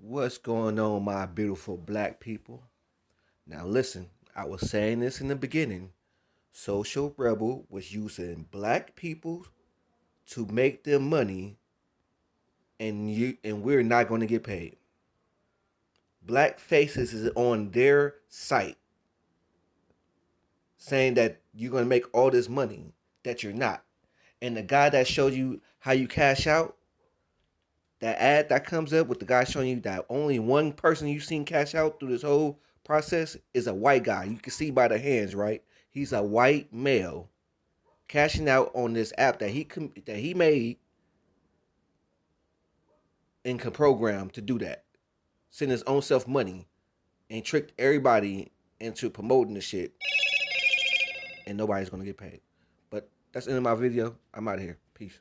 What's going on, my beautiful black people? Now, listen, I was saying this in the beginning. Social Rebel was using black people to make them money, and you and we're not going to get paid. Black Faces is on their site saying that you're going to make all this money that you're not. And the guy that showed you how you cash out, that ad that comes up with the guy showing you that only one person you've seen cash out through this whole process is a white guy. You can see by the hands, right? He's a white male cashing out on this app that he that he made and can program to do that. Send his own self money and tricked everybody into promoting the shit. And nobody's gonna get paid. But that's the end of my video. I'm out of here. Peace.